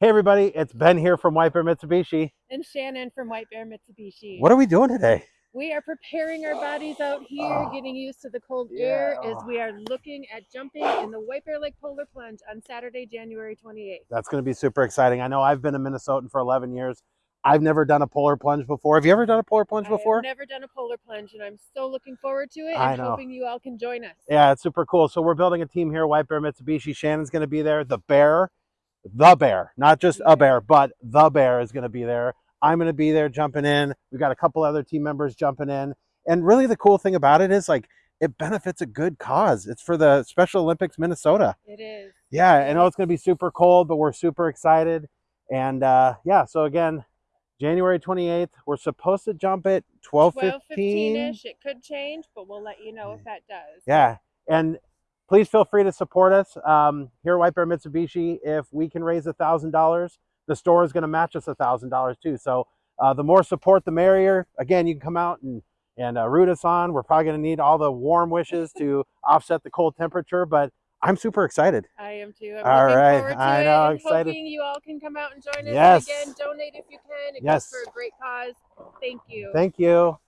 Hey everybody, it's Ben here from White Bear Mitsubishi. And Shannon from White Bear Mitsubishi. What are we doing today? We are preparing our bodies out here, Oh. getting used to the cold air Yeah. as we are looking at jumping in the White Bear Lake Polar Plunge on Saturday, January 28th. That's going to be super exciting. I know I've been a Minnesotan for 11 years. I've never done a polar plunge before. Have you ever done a polar plunge I before? have never done a polar plunge and I'm so looking forward to it I and know. hoping you all can join us. Yeah, it's super cool. So we're building a team here, White Bear Mitsubishi. Shannon's going to be there. The bear, the bear, not just a bear, but the bear is going to be there. I'm going to be there jumping in. We've got a couple other team members jumping in. And really the cool thing about it is like it benefits a good cause. It's for the Special Olympics Minnesota. It is. Yeah, I know it's going to be super cold, but we're super excited. And uh, yeah, so again, January 28th, we're supposed to jump at 12 12 15. ish. It could change, but we'll let you know if that does. Yeah, and please feel free to support us um, here at White Bear Mitsubishi. If we can raise a thousand dollars, the store is going to match us a thousand dollars too. So uh, the more support, the merrier. Again, you can come out and and uh, root us on. We're probably going to need all the warm wishes to offset the cold temperature, but I'm super excited. I am too. I'm All right, I know, and excited. hoping you all can come out and join us. Yes. Again, donate if you can. It Yes. goes for a great cause. Thank you. Thank you.